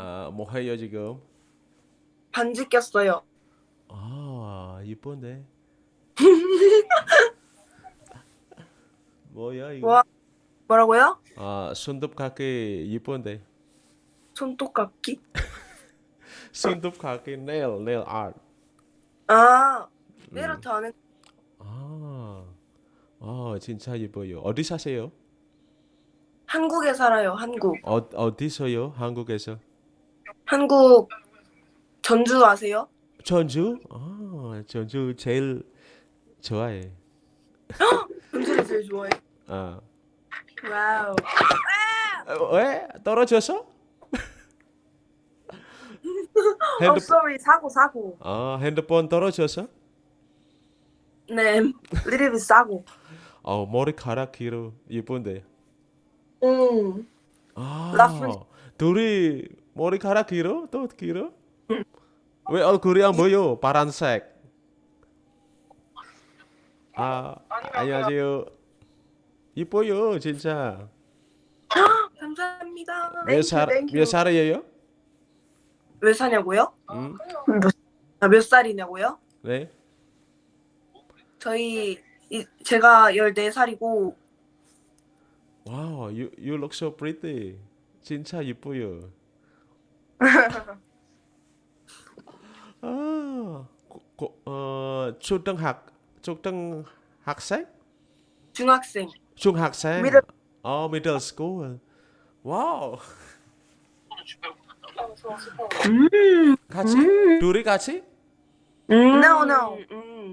아, 뭐 해요 지금? 반지 꼈어요. 아, 이쁜데. 뭐야 이거? 와, 뭐라고요? 아, 손톱 깎기 이쁜데. 손톱깎기? 손톱 깎기 nail, nail art. 아, 음. 내일부터 안 했. 아, 아, 진짜 예뻐요. 어디 사세요? 한국에 살아요. 한국. 어, 어디서요? 한국에서? 한국 전주 아세요? 전주? 아, 전주 제일 좋아해. 전주를 제일 좋아해. 아, wow. 어, 왜? 떨어졌어? 어, 핸드, sorry. 사고 사고. 아, 핸드폰 떨어졌어? 네, bit 사고. 어, 머리카락 길어. 예쁜데. 음, 아, 라푼. 둘이 머리카락 길어? 또 길어? 왜 얼굴이 안 보여? 파란색. 아, 안녕하세요. 이뻐요, 진짜. 감사합니다. 몇 살, 몇. 살이에요? 몇 사냐고요? 음, 아, 몇 살이냐고요? 네. 저희 이, 제가 14살이고 wow, you, you look so pretty. 진짜 이뻐요. 아, 고, 고, 어, 초등학, 초등학생? 중학생. 중학생? Middle- 어, middle school. wow. 음. 같이? 둘이 같이? No, no.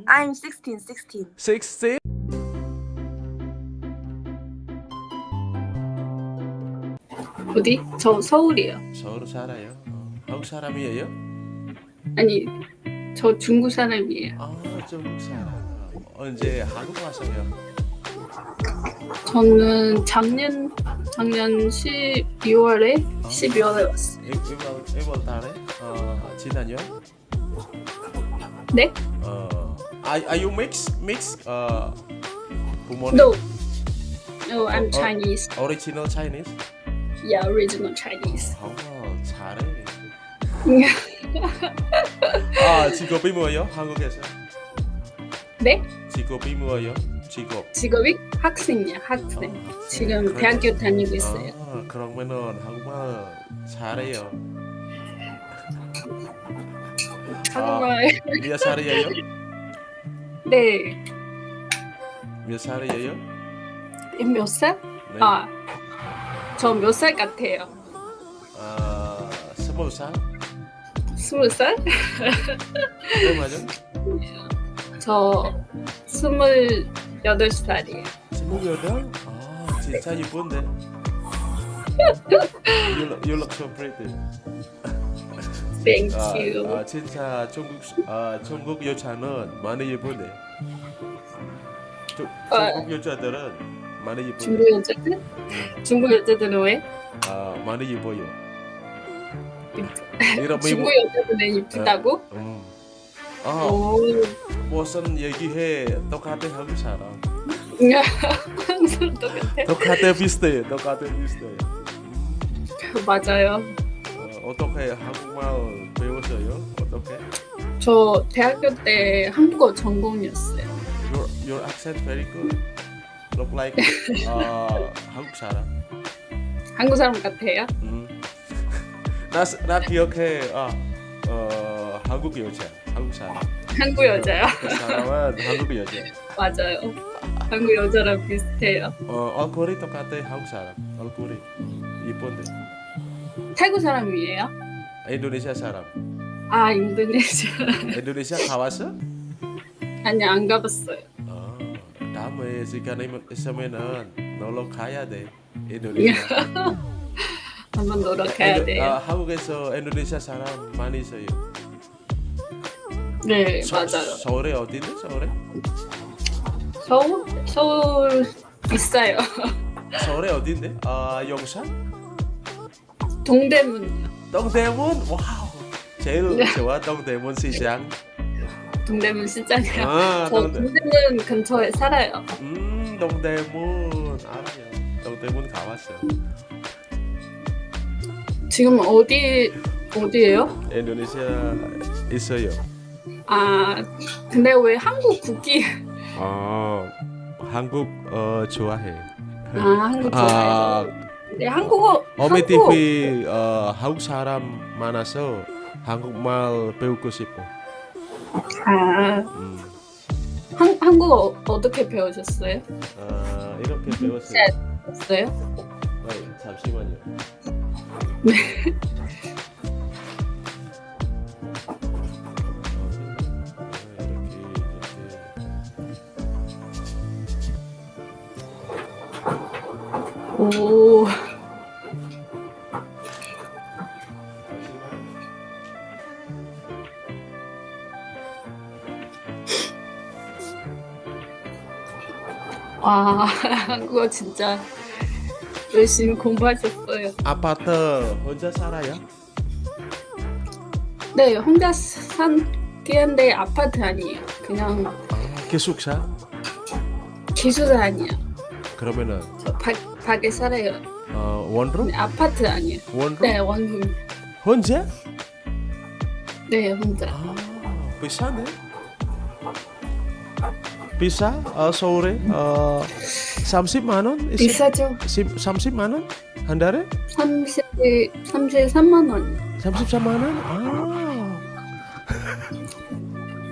I'm 16, 16. 16? 어디? 저 서울이요. 서울 살아요. 어, 한국 사람이에요? 아니, 저 중국 사람이에요. 아, 중국 사람. 언제 한국 왔어요? 저는 작년 작년 12월에 12월에 왔어요. 1월, 1월 달에? 어, 지난요? 네? 어, are, are you mix? Mix? 어, 부모님? No. No, I'm 어, 어. Chinese. Original Chinese? Yeah, original Chinese. 어, 잘해. 아, 직업이 뭐예요? 한국에서? 네? 직업이 뭐예요? 직업. 직업이 학생이야, 학생. 어, 지금 그래. 대학교 다니고 있어요. 아, 그러면은 한국말 잘해요. 한국말. 몇 살이에요? 네. 몇 살이에요? 몇 살? 네. 아, 저 몇 살 같아요? 아, 스무 살? 스무 살? 네, 맞아. 저 스물여덟 살이에요. 스물여덟? 아, 진짜 이쁜데. look, you look so pretty. Thank 아, you. 아, 진짜 중국 아, 중국 여자는 많이 예쁜데. 중, 아. 중국 여자들은 많이 예쁜데. 중국 여자들? 중국 여자들은 왜? 아, 많이 예뻐요. 이런 중국 여자들은 이쁘다고? 음. 아, 오. 무슨 얘기해? 똑같아 한국 사람. 똑같아. 똑같아 비슷해. 똑같아 비슷해. 맞아요. 어, 어떻게 한국말 배웠어요? 어떻게? 저 대학교 때 한국어 전공이었어요. Your your accent very good. Look like 아, 한국 사람. 한국 사람 같아요? 음. 나, 나 기억해. 아, 어, 한국 여자. 한국 사람. 한국 여자요? 그 사람은 한국 여자. 맞아요. 한국 여자랑 비슷해요. 어, 얼굴이 똑같아 한국 사람. 얼굴이 이쁜데. 태국 사람이에요? 인도네시아 사람. 아 인도네시아. 인도네시아 가봤어? 아니 안 가봤어요. 어, 다음에 시간 있으면은 놀러 가야 돼. 인도네시아. 한번 놀러 가야 돼요. 아, 한국에서 인도네시아 사람 많이 있어요. 네 서- 맞아요. 서울에 어딘데? 서울에? 서울 서울 있어요. 서울에 어딘데? 아, 용산? 동대문이요. 동대문? wow. 제일 좋아 동대문 시장. 동대문 시장이요. 아, 저 동대. 동대문 근처에 살아요. 음, 동대문 알아요. 동대문 가봤어. 지금 어디 어디예요? Indonesia 있어요. 아 근데 왜 한국 국기? 어, 한국 어, 좋아해. 아 한국 좋아해요. 아, 네 한국어 한국 TV 어, 한국 사람 많아서 한국말 배우고 싶어. 아 음. 한, 한국어 어떻게 배우셨어요? 아, 이렇게 배웠어요. 네, 잠시만요. 네. 오 와, 한국어 진짜 열심히 공부하셨어요. 아파트 혼자 살아요? 네, 혼자 산 뒤인데 아파트 아니에요. 그냥 아, 기숙사? 기숙사 아니에요. 그러면은 저 밖, 밖에 살아요. 어, 원룸? 근데 아파트 아니에요. 원룸? 네, 원룸. 혼자? 네, 혼자. 아, 비싸네. 비싸? 어, 서울에 어, 30만 원? 비싸죠? 30만 원? 한 달에? 30, 33만 원. 33만 원? 아.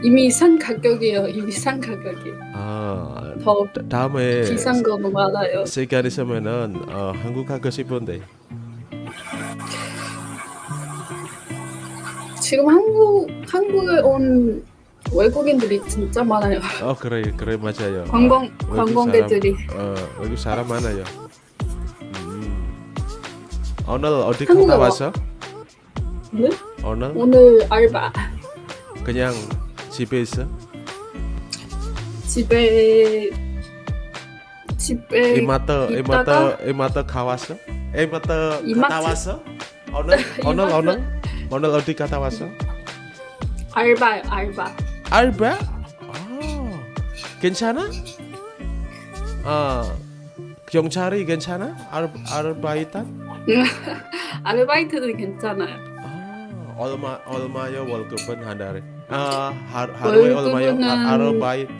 이미 산 가격이에요. 이미 산 가격이. 아, 더 다- 다음에 비싼 거 많아요. 시간 있으면은 어, 한국 가고 싶은데. 지금 한국 한국에 온 외국인들이 진짜 많아요. 어 그래 그래 맞아요. 관광 외국 관광객들이. 사람, 어 외국 사람 많아요. 음. 오늘 어디 갔다 와- 왔어? 네? 오늘 오늘 알바. 그냥 집에 있어? 집에 집에 이마트 이마트 있다가 이마트 가 왔어? 이마트 갔다? 왔어? 오늘 오늘? 오늘 오늘 어디 갔다 왔어? 알바요 알바. 알바? 아 괜찮아? 아 경찰이 괜찮아? 알 아르바이트? 아르바이트는 괜찮아요. 아 얼마 얼마요 월급은 한 달에? 아 하, 하루에 얼마요? 월급은 아, 아르바이트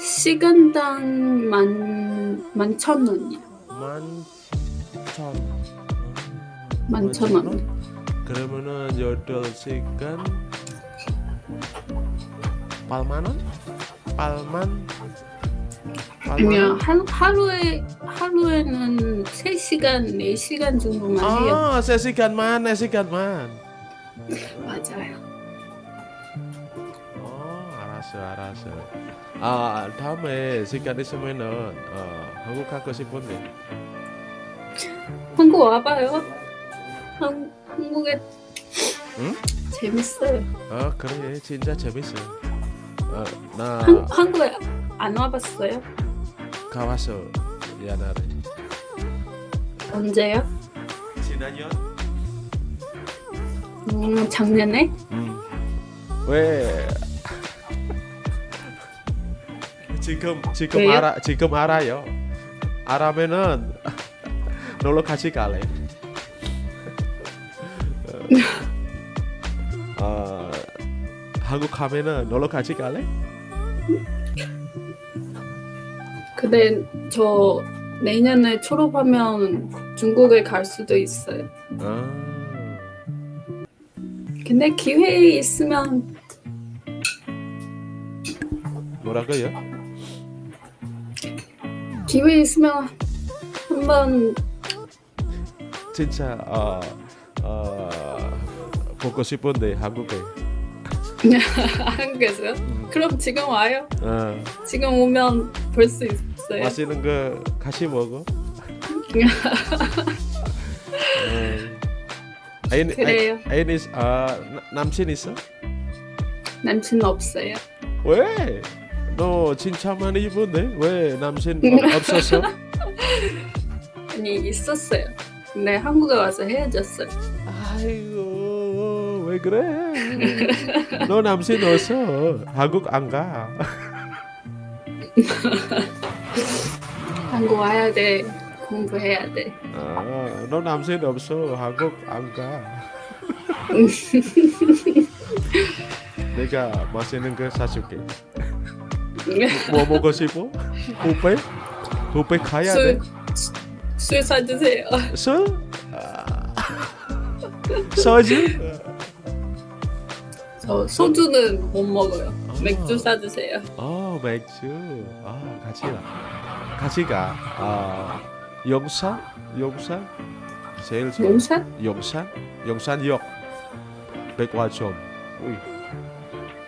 시간당 만 만천 원이요. 만천 만천 원. 그러면은 여덟 시간 8 만 원? 8만? 아니요 한 하루에 하루에는 3 시간 4 시간 정도만 해요. 아, 3시간만, 4시간만. 맞아요. 어, 알았어, 알았어. 아, 다음에 시간 있으면은 어, 한국 가고 싶은데. 한국 와 봐요. 한 한국에 응? 재밌어요. 아, 그래, 진짜 재밌어. 어, 나 한 한국에 안 와봤어요? 가봤어 옛날에. 언제요? 지난년? 음, 작년에? 음. 왜? 지금 지금 왜요? 알아 지금 알아요. 알아면은 놀러 같이 갈래. 한국 가면은 놀러 같이 갈래? 근데 저 내년에 졸업하면 중국에 갈 수도 있어요. 아, 근데 기회 있으면 뭐라고요? 기회 있으면 한번 진짜 어, 어, 보고 싶은데 한국에. 한국에서요? 음, 그럼 지금 와요. 어, 지금 오면 볼 수 있어요. 맛있는 거 같이 먹어. 어. 애인 그래요. 애인 있아 남친 있어? 남친 없어요. 왜? 너 진짜 많이 입은데 왜 남친 없었어? 아니 있었어요. 근데 한국에 와서 헤어졌어요. 아이고 왜 그래? 너 남친 없어 한국 안 가. 한국 와야 돼. 공부해야 돼. 아, 너 남친 없어. 한국 안 가. 내가 맛있는 거 사줄게. 뭐 먹고 싶어? 뷔페? 뷔페 가야 돼? 술, 술 사주세요. 술? 아, 소주? 저 소주는 못 먹어요. 아. 맥주 사주세요. 어 맥주. 아 같이 가. 같이 가. 아 용산? 용산? 제일 좋아. 용산? 용산? 용산역. 백화점. 우이.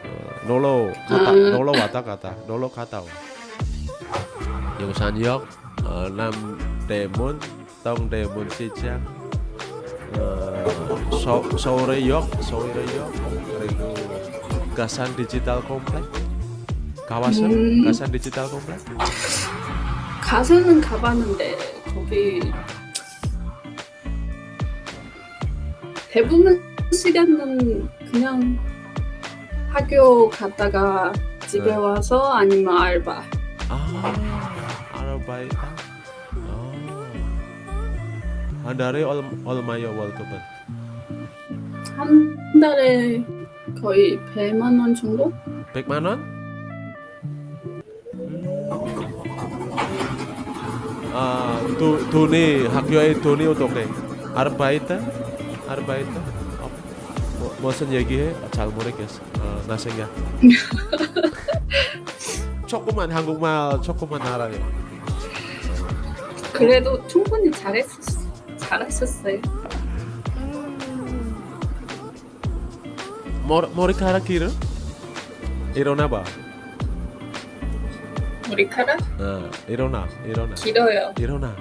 어, 놀러 갔다 아. 놀러 왔다 갔다 놀러 갔다 와. 용산역, 어, 남대문, 동대문 시장, 어, 서, 서울의역, 그리고 가산 디지털 컴플렉. 가봤어? 음. 가산 디지털 컴플렉? 가서는 가봤는데 거기 대부분 시간은 그냥 학교 갔다가 집에 네. 와서 아니면 알바. 아, 아르바이트. 아. 한 달에 얼, 얼마요 월급은? 한 달에 거의 100만 원 정도? 100만 원? 아, 도, 돈이 학교에 돈이 어떻게? 아르바이트? 아르바이트? 어, 뭐, 무슨 얘기해? 잘 모르겠어. 어, 나 생각. 조금만 한국말 조금만 알아요. 그래도 충분히 잘했었어. 잘했었어요. 머리, 머리카락 길어? 일어나 봐. 머리카락 어, 일어나, 일어나, 길어요. 일어나.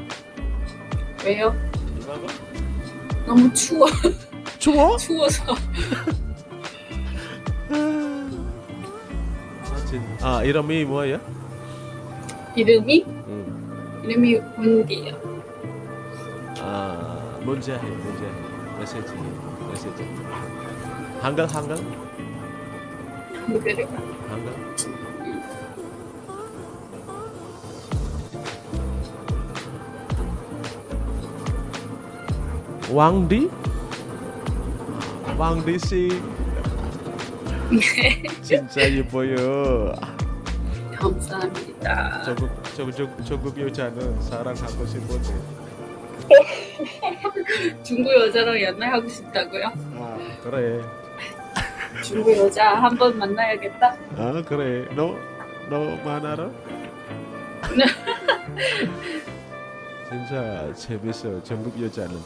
왜요? 너무 추워. 추워? 추워서. 아, 이름이 뭐예요? 이름이 음. 이름이 운디예요. 아 문제해 문제해 메시지 메시지 한글 한글이요. 한글 왕디 왕디 씨 진짜 예뻐요. 감사합니다. 조국 조국 조국 여자는 사랑하고 싶은데 중국 여자랑 연애하고 싶다고요? 아 그래 중국 여자 한 번 만나야겠다. 아 그래. 너 너만 알아? 진짜 재밌어 전국 여자는.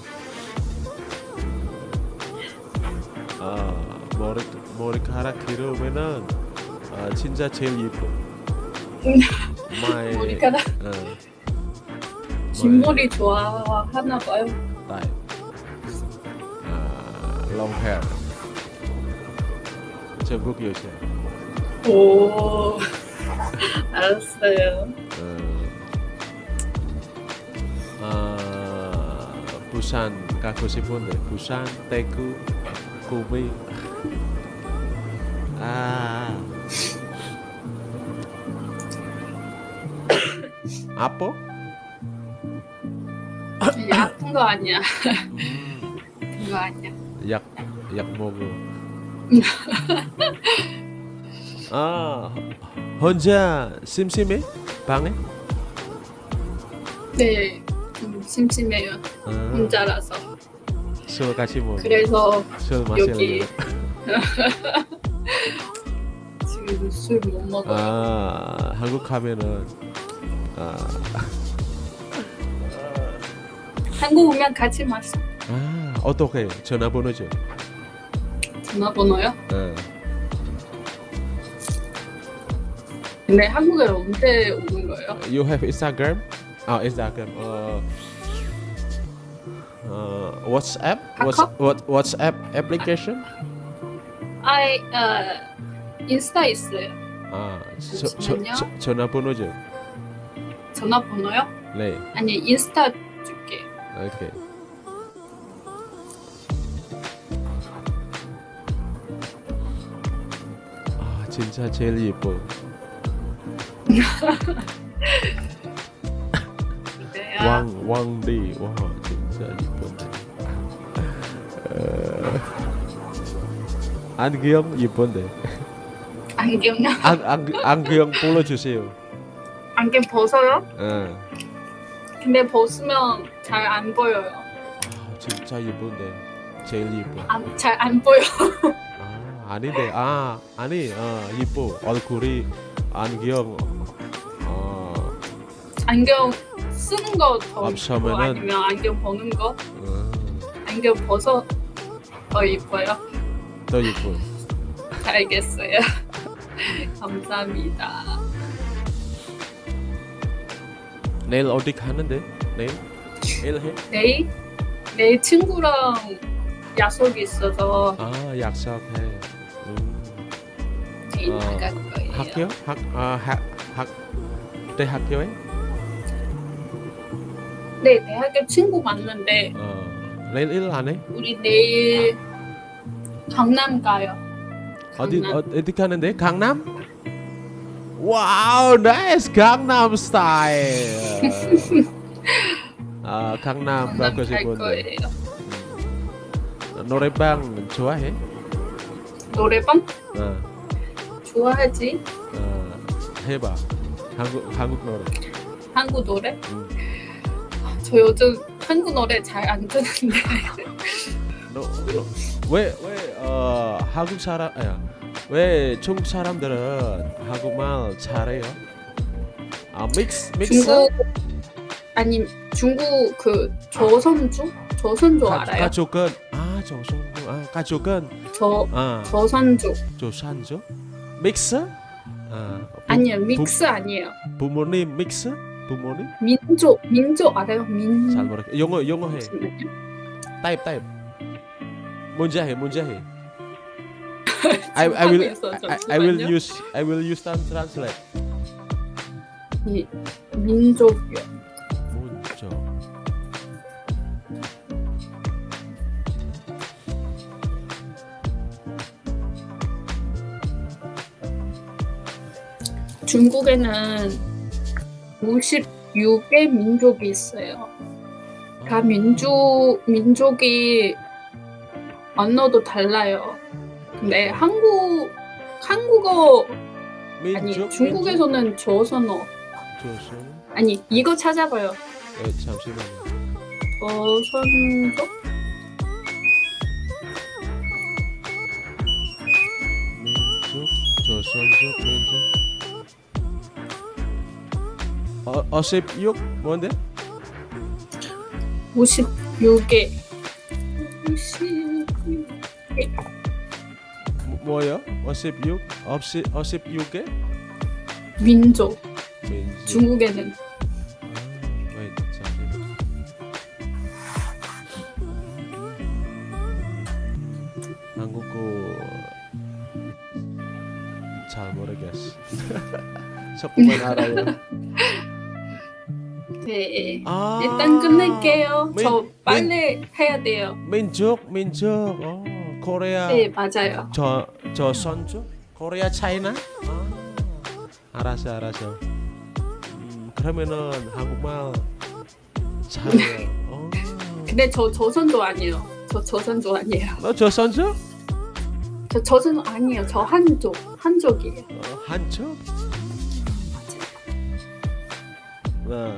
아 머리 머리카락 길으면은 아 진짜 제일 예뻐. 마이 머리카락? 어, 뒷머리 좋아하나 봐요. 나이 아 long hair 전국 여자 오, 알았어요. 어, 아, 부산 가고 싶은데 부산, 대구, 구미 아 아빠? 이게 아픈 거 아니야. 음, 그거 아니야. 약, 약 먹어 아 혼자 심심해? 방에? 네, 좀 심심해요. 아, 혼자라서. 술 같이 먹어 그래서 술 여기? 지금 술 못 먹어요. 아 한국 가면은 아, 한국 오면 같이 마셔. 아 어떻게 전화번호 줘? 전화번호요? 어. 근데 한국에 언제 오는 거예요? You have Instagram? 아 Instagram. 어, 어 WhatsApp? What's, 카카오? what WhatsApp application? 아이, 어, 인스타 있어요. 아 저, 저. 저, 전화번호 줘. 전화번호요? 네. 아니, 인스타 줄게. 오케이. 아 진짜 제일 예뻐. 왕 왕디 와 진짜 이쁜데 어, 안경 이쁜데 안경요? 안, 안, 안경 불러주세요 안경 벗어요? 어. 근데 벗으면 잘 안 보여요. 아, 진짜 이쁜데 제일 이뻐 잘안 보여. 아 아닌데 아 아니 어 이뻐 얼굴이 안경 어, 안경 쓰는 거더 이쁘고 없으면은- 아니면 안경 벗는 거? 어, 안경 벗어 더 이뻐요. 더 이뻐 알겠어요. 감사합니다. 내일 어디 가는데 내일 내일 해? 내일 내일 친구랑 약속이 있어서 아 약속해 음. 어. 학교? 학, 아, 학, 학, 대학교에? 네, 대학교 친구 만났는데 어, 내일 일 안 해? 우리 내일 강남 가요. 어디, 강남. 어, 어디 가는데? 강남? wow, nice! 강남 스타일! 아, 강남 가고 갈 싶은데. 음. 노래방 좋아해? 노래방 어, 좋아하지? 어, 해봐. 한국, 한국 노래. 한국 노래? 음. 저 요즘 한국 노래 잘 안 듣는데 너, 너, 왜, 왜, 어, 한국 사람, 아야, 왜 중국 사람들은 한국말 잘해요? 아, 믹스, 믹스? 중국 아니 중국 그 조선주 조선주 가, 알아요? 가족은, 아, 조선족, 아, 가족은, 저 아, 조선주 조선족? 믹스? 아, 부, 아니요 믹스 아니에요 부모님 믹스? 부모님? 민족 민족 알아요? 민 잘 모르겠. 영어, 영어 해. 타입, 타입. 문제 해, 문제 해. I, I will, I, I will use, I will use translate. 이 민족이요. 중국에는 56개 민족이 있어요. 다 민족 민족이 언어도 달라요. 근데 한국 한국어 아니 민족, 중국에서는 조선어 민족? 조선. 아니 이거 찾아봐요. 네, 잠시만요. 조선족 민족, 조선족, 민족. 어, 어십 육 뭔데? 56개. 56개. 뭐- 뭐요? 어십육? 어십 어십육 개? 민족 민족. 중국에는 잠시만. 한국어 잘 모르겠어. 조금만 알아요. 네. 아, 일단 끝낼게요. 민- 저 빨리 해야 돼요. 민족, 민족. 어, 코리아. 네 맞아요. 저, 저 선주? 코리아 차이나? 아, 알았어, 알았어. 음, 그러면은 한국말 잘해요. 어. 근데 저 조선도 아니에요. 저 조선도 아니에요. 너저 선주? 저 조선 아니에요. 저 한족 한족이에요. 어, 한쪽? 나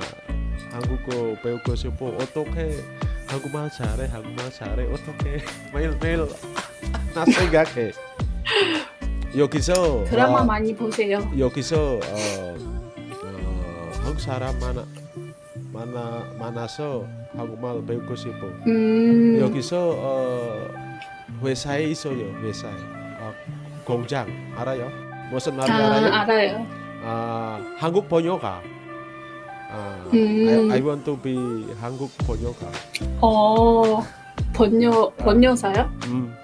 한국어 배우고 싶어. 어떻게 한국말 잘해? 한국말 잘해? 어떻게 매일매일 나 생각해. 여기서 드라마 어, 많이 보세요. 여기서 어, 어, 한국 사람 많아 많아 많아서 한국말 배우고 싶어. 음. 여기서 어, 회사에 있어요. 회사에 어, 공장 알아요? 무슨 말인지 아 알아요? 알아요. 아 한국 번역가. 아, 음. I, I want to be 한국 번역가. 어 번여 번여사요? 음.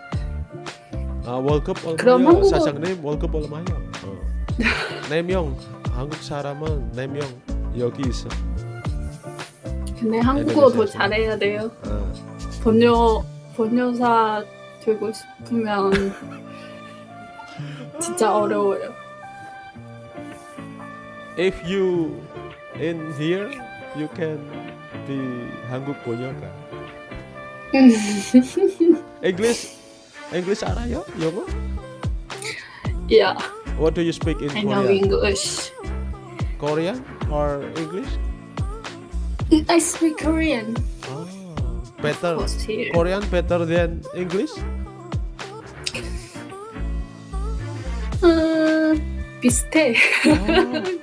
아 월급 얼마요? 한국어- 사장님 월급 얼마요? 어. 네명 한국 사람은 네명 여기 있어. 근데 한국어 더. 잘해야 돼요. 아, 번여 번여사 되고 싶으면 진짜 어려워요. if you in here you can be 한국 번역가. English English 알아요? 영어? yeah, What do you speak in I know Korean? English. Korean or English? I speak Korean. Oh, better. Post here. Korean better than English? 음, 비슷해.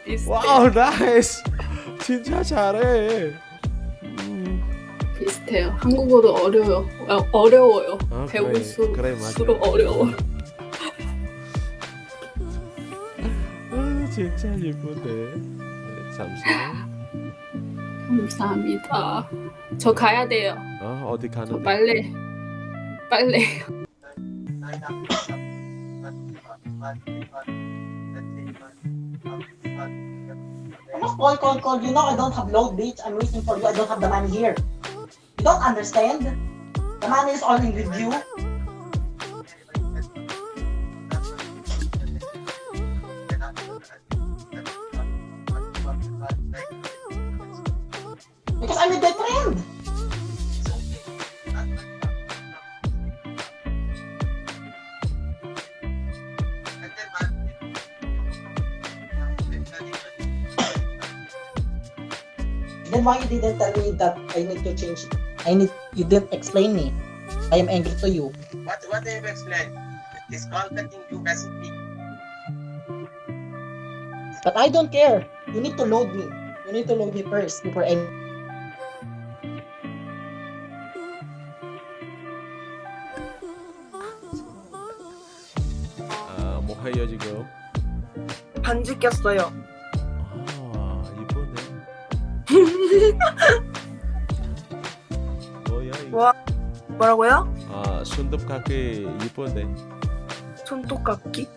비슷해. wow, nice. 진짜 잘해. 음. 비슷해요. 한국어도 어려워요. 어, 어려워요. 아, 배울수록 그래, 그래, 어려워. 아, 진짜 예쁜데. 네, 잠시만. 감사합니다. 저 가야 돼요. 아, 어디 저 가는데? 빨래. 빨래. Almost call, call, call. You know I don't have load, bitch. I'm waiting for you. I don't have the money here. You don't understand? The money is only with you. didn't tell me that I need to change? I need you didn't explain me. I am angry to you. What what do you explain? This contacting you doesn't mean But I don't care. You need to load me. You need to load me first before I 아, 뭐 해요 지금? 반지 꼈어요. 뭐야 이거? 와. 뭐라고요? 아, 손톱깎이 이쁜데. 손톱깎이?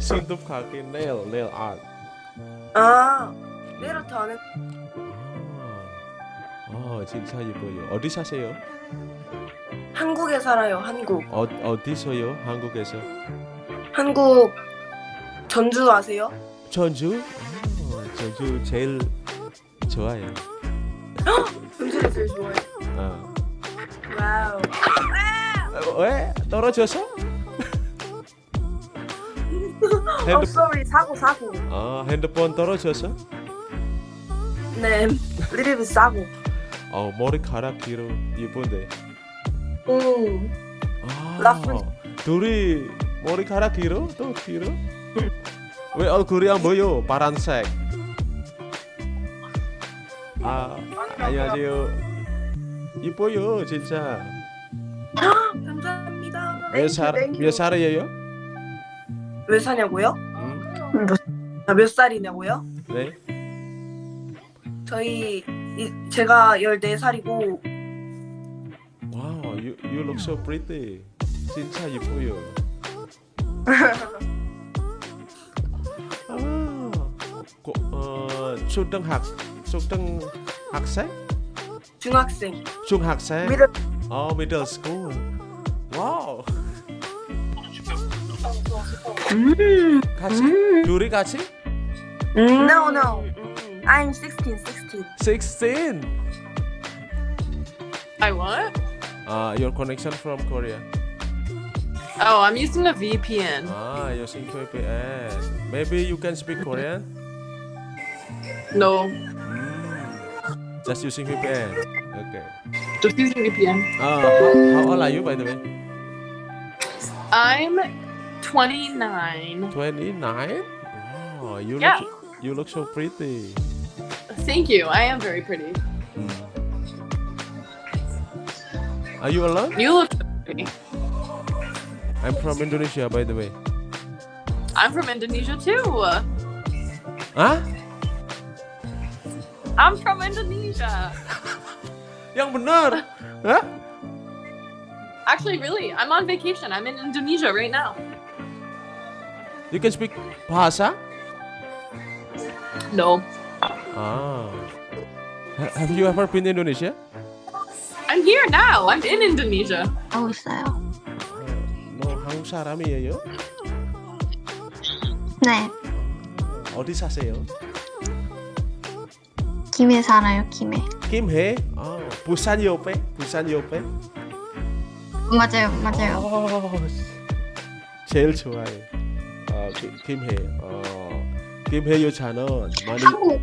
손톱깎이 nail, nail art. 아, 메르트 안에 아, 아, 진짜 예뻐요. 어디 사세요? 한국에 살아요. 한국. 어, 어디서요? 한국에서? 한국 전주 아세요? 전주? 아, 전주 제일 좋아요. 전주를 제일 좋아해. 아. 와우. 어, 왜? 떨어져서? 어, 핸드, sorry. 사고 사고. 아, 핸드폰 떨어져서? 네. 리리비 싸고. 어, 머리카락 길어 예쁜데. 음. 아, 라푼. 둘이 머리카락 길어? 또 길어? 왜 얼굴이 안 보여? 파란색. 아, 안녕하세요. 이뻐요, 진짜. 감사합니다. 몇 살, 몇 살이에요? 몇 사냐고요? 음, 아, 몇 살이냐고요? 네. 저희 이, 제가 14살이고 wow, you, you look so pretty. 진짜 이뻐요. 아, 고, 어, 초등학, 초등 학생? 중학생. 중학생? 미들 어, middle school. 와우. 음. 같이? 음. 둘이 같이? No, no. I'm 16, 16. 16. I what? Uh, your connection from Korea. Oh, I'm using a VPN. Ah, using VPN. Maybe you can speak Korean? No, Mm. Just using VPN. Okay. just using VPN. Uh, how, how old are you, by the way? I'm 29. 29? Wow, you Yeah. look you look so pretty. Thank you. I am very pretty. Are you alone? You look so pretty. I'm from Indonesia, by the way. I'm from Indonesia too. Hah? I'm from Indonesia. Yang benar? Hah? Actually, really, I'm on vacation. I'm in Indonesia right now. You can speak bahasa? No, Ah. Ha- have you ever been Indonesia? I'm here now. I'm in Indonesia. 하고 있어요. 너 한국 사람이에요? 네, 어디 사세요? 김해 살아요, 김해. 김해? 아 부산 옆에? 부산 옆에? 맞아요, 맞아요. 어, 제일 좋아해. 어, 기- 김해. 어, 김해 여자는 많이 한국.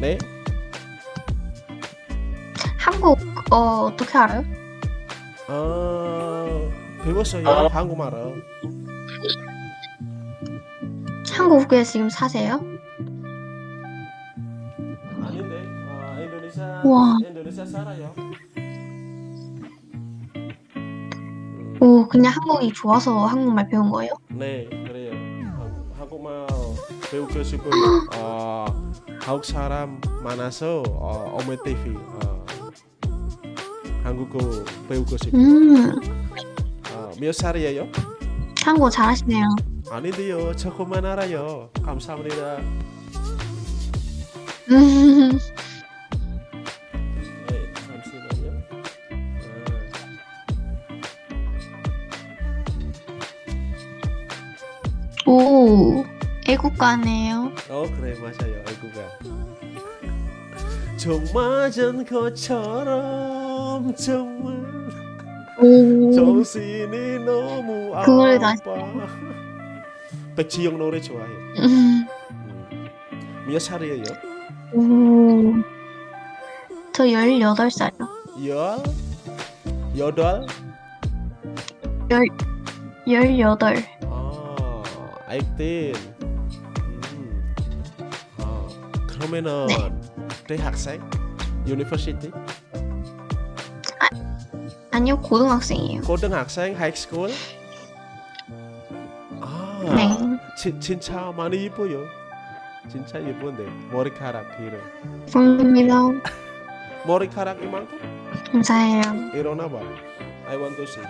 네? 한국 어 어떻게 알아요? 어, 배웠어요? 한국말을 한국에 지금 사세요? 우와. 음, 오, 그냥 한국이 좋아서 한국말 배운 거예요? 네 그래요 한- 한국말 배우고 싶어요 어, 한국 사람 많아서 어, 어메 TV 어, 한국어 배우고 싶어요 음, 어, 몇 살이에요? 한국어 잘하시네요. 아닌데요 조금만 알아요 감사합니다 오, 애국가네요. 아, 어 그래 맞아요 애구가 정 맞은 것처럼 정말 오, 정신이 너무 아파 백지영 노래 좋아해 음, 음. 몇 살이에요? 오, 저 18살이요. 열? 여덟? 18. 아, 액틴. 음. 아, 그러면은 네. 대학생? university? 아니요, 고등학생이에요. 고등학생? high school? 아, 네. 진, 진짜 많이 예뻐요. 진짜 예쁜데 머리카락 길어. 감사합니다. 머리카락 이만큼? 감사해요. 일어나 봐. I want to see.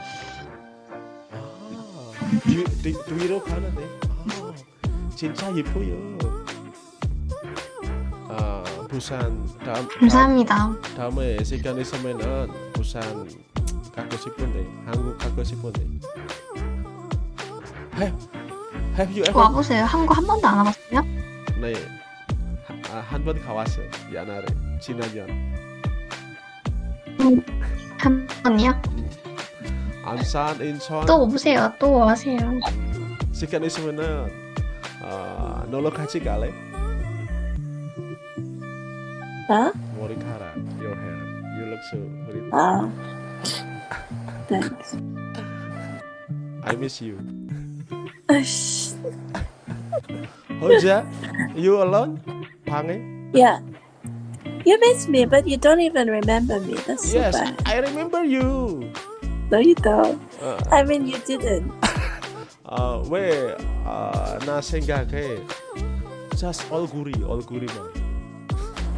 아, 뒤, 뒤, 뒤로 가는데. 아, 진짜 예뻐요. 아, 부산 다음 감사합니다. 다음, 다음 에 시간 있으면은 부산 가고 싶은데 한국 가고 싶은데. Have? 와보세요. 한국 한 번도 안 와봤어요? 네, 아, 한번 가왔어. 옛날에 지난년. 한 번이요? 안산, 인천. 또 오세요. 또 와세요. 시간 있으면은 uh, nolokachi kali. Huh? Morikara, your hair. You look so pretty. Ah. Thanks. I miss you. Hoja, you alone? Pange? Yeah. You miss me, but you don't even remember me. That's yes, so bad. I remember you. No, you don't. Uh. I mean, you didn't. 어, 왜 어, 나 생각해? Just 얼굴이 얼굴이만.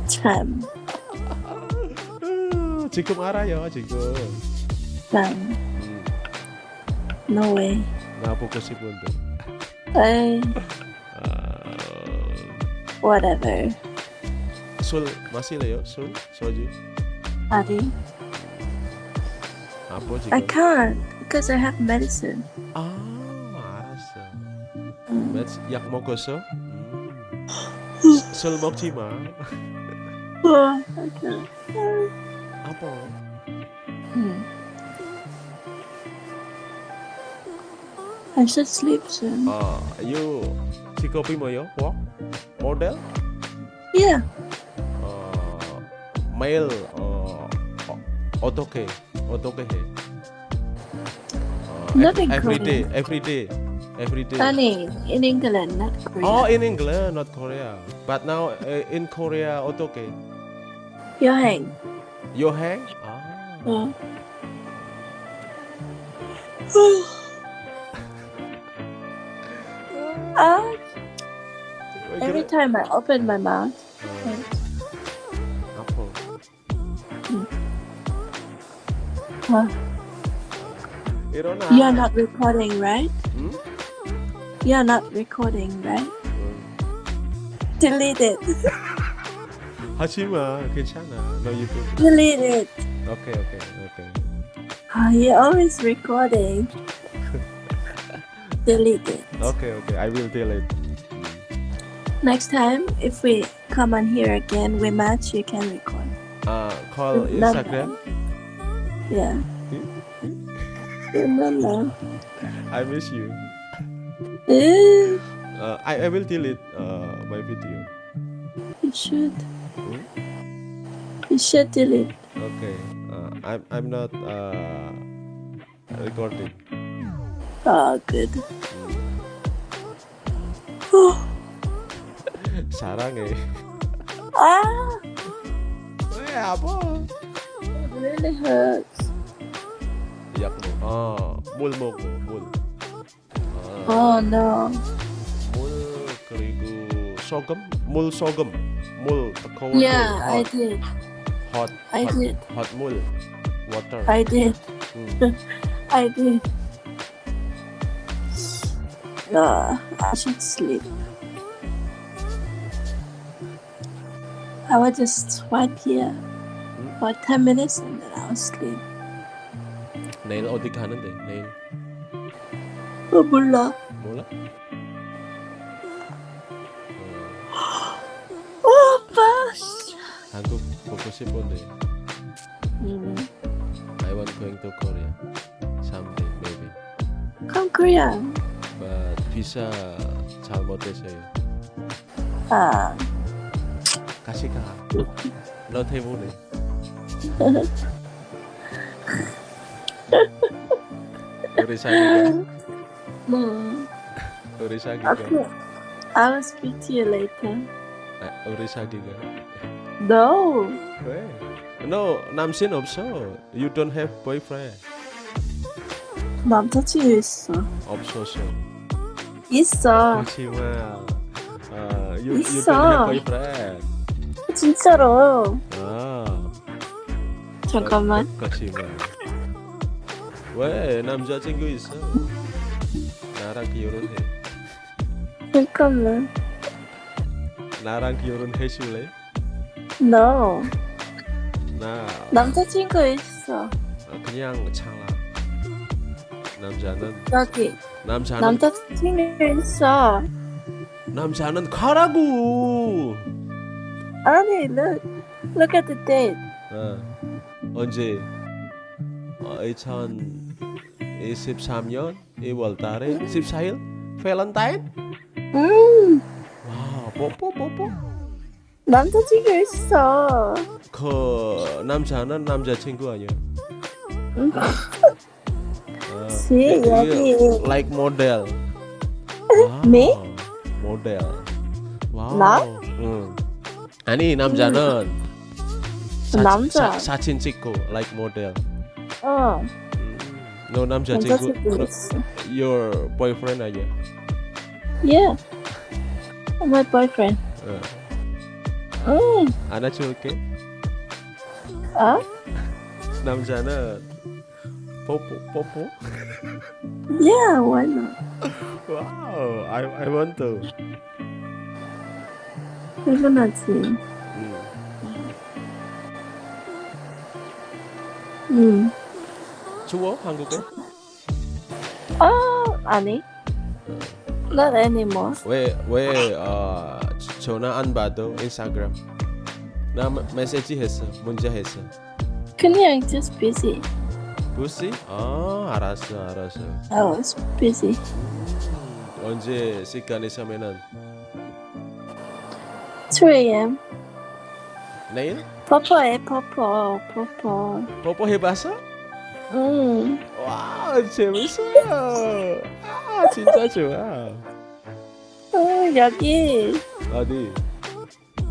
Cham. 어, 지금 알아요 지금. Cham. 음, No way. 나 보고 싶은데. I. 어, Whatever. 술 마실래요? 술? 소주? Adi. 아빠 지금. I can't because I have medicine. 아 알았어. Mm. 매치 약 먹었어? 음. 술 먹지 마. Oh, I can't. 아빠. Hmm. I should sleep soon. 아, you 직업이 뭐요? 뭐? 모델? Yeah. 어, 매일 어, 어 어떻게 어떻게 해? 어, Not in every day, Korean. every day, every day. Honey, in England, not Korea. Oh, in England, not Korea. But now uh, in Korea 어떻게? 여행. 여행? 아. 어. Ah, 왜 every 그래? time I open my mouth. 어, 아파. Huh. 일어나. You're not recording, right? 응? You're not recording, right? 응. Delete it. 하지 마. 괜찮아. 너 예쁘. Delete it. 오케이, 오케이, 오케이. Oh, you're always recording. Delete it. 오케이, 오케이. I will delete. Next time, if we come on here again, we match, you can record. Uh, call Not Instagram. Yeah. no, no. I miss you. Eh, Uh, I, I will delete uh, my video. You should. You should delete. Okay. Uh, I'm I'm not uh, recording. Oh, good. 사랑해. Ah, 왜 아파? it really hurts. 약 먹. 어, 물 먹어. 물. 어, Oh no. 물 그리고 소금. 물 소금. 물 뜨거운 Yeah, 물. I hot, did. hot, I hot, did. hot 물. water. I did. 음. I did. Uh, I should sleep. I will just swipe here for 10 minutes and then I'll sleep. 내일 어디 가는데? 내일 어, 몰라. 몰라? 어, 어, 아빠. 한국 보고 싶은데. 음, I want going to Korea someday maybe. come Korea. But visa 잘못됐어요. 아, 같이 가. 너 때문에. 우리 사귀자. 음. 우리 사귀자. Okay. I will speak to you later. 아, 우리 사귀자. No. 왜? No, 남친 없어. You don't have boyfriend. 남자친구 있어. 없었어. 있어. 그렇지만 어, you, you 있어. don't have boyfriend. 진짜로. 아. 잠깐만. 그렇지만 왜 남자친구 있어? 나랑 결혼해. 잠깐만. 나랑 결혼해 줄래? No. 나 남자친구 있어. 어, 그냥 참아. 남자는 여기. 남자는 남자친구 있어. 남자는 가라고. 아니, look. Look at the date. 어, 언제? 어, 2023년 2월달에 14일 밸런타인? 음. 와 뽀뽀 뽀뽀. 남자친구 있어. 그 남자는 남자친구 아니야? 응. 어, 지, 이게 여기. like 모델. Me? 모델. 와우. 나? 응. 아니 남자는 사, 남자. 사, 사진 찍고 like 모델. 어. 음, 너 남자친구 남자친구 너, 있어. your boyfriend 아니야? Yeah. My boyfriend. 어. 음. 안아줄게. 어? 남자는 뽀뽀 뽀뽀. Yeah, why not? wow. I I want to. 당연하지. 음. 음. 추워 한국에? 어, 아니. Not anymore. 왜왜 어, 전화 안 받아 인스타그램? 나 메- 메시지 했어 문자 했어. 그냥 just busy. 부시? 아 알았어 알았어. I was busy. 언제 시간 있으면은 2 a.m. 내일 퍼퍼해, 퍼퍼, 퍼퍼. 뽀뽀 해봤어? 음. 와 재밌어. 아 진짜 좋아. 어, 여기. 어디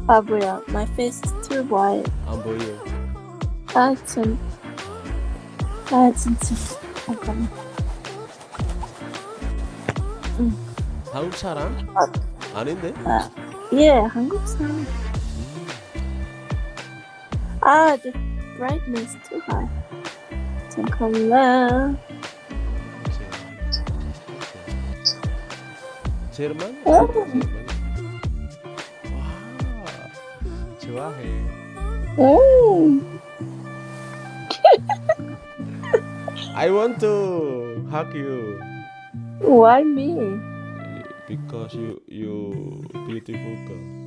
아, 뭐야. My face is too white. 안 보여? 아, 참. 아, 진짜. 잠깐만. 한국 사람? 아닌데? 예, 한국 사람. 아, the brightness too high. 잠깐만. 제르만? 어. 제르만. 와 좋아해. 오. I want to hug you Why me? because you you beautiful girl.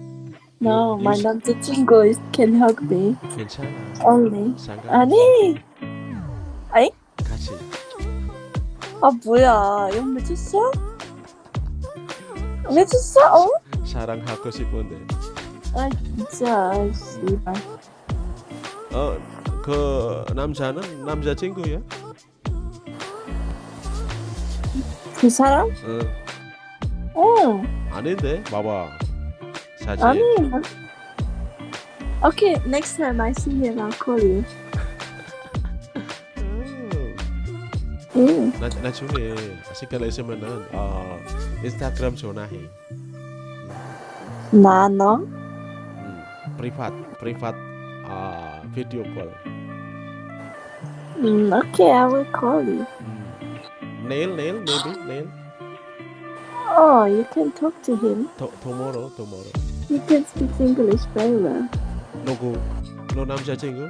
No, You- my 남자친구 can hug me 괜찮아. only. 상관. 아니, 아 뭐야? 이거 맺혔어? 맺혔어? 어? 사랑하고 싶은데. 아 진짜, 씨발. 어, 그 남자는 남자친구야? 그 사람? 응. 어, 아닌데, 봐봐. 사진. 아니. Okay, next time I see him, I'll call you. 응. 나, 나중에 시간 있으면은 어, 인스타그램 전화해. 나 너? 음, 프리팟, 프리팟 아, 비디오 콜. 음, okay, I will call you. 음. 내일, 내일, maybe, 내일. Oh, you can talk to him. 토, tomorrow, tomorrow. He can speak English very well. 누구? 너 남자친구?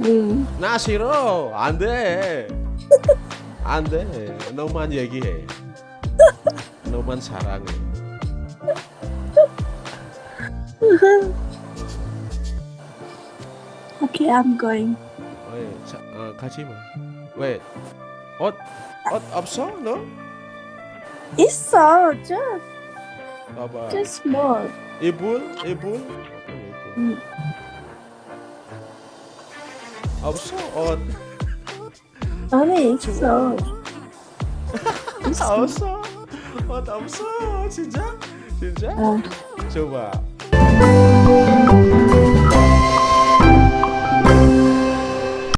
음. 나 싫어. 안 돼. 안 돼. 너만 얘기해. 너만 사랑해. Okay, I'm going. 왜? 자, 어, 가지 마. 왜? 옷, 옷 없어? 너? 있어, just, 봐봐. just small. 이불? 이불? 음. 없어? 옷. 아니, 있어. 아, 있어. 없어? 옷 없어? 진짜? 진짜? 어. 줘봐.